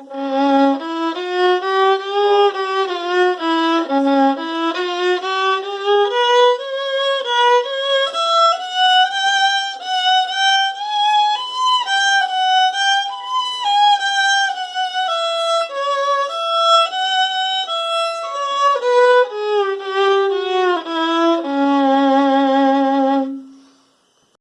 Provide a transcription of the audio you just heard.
Mm.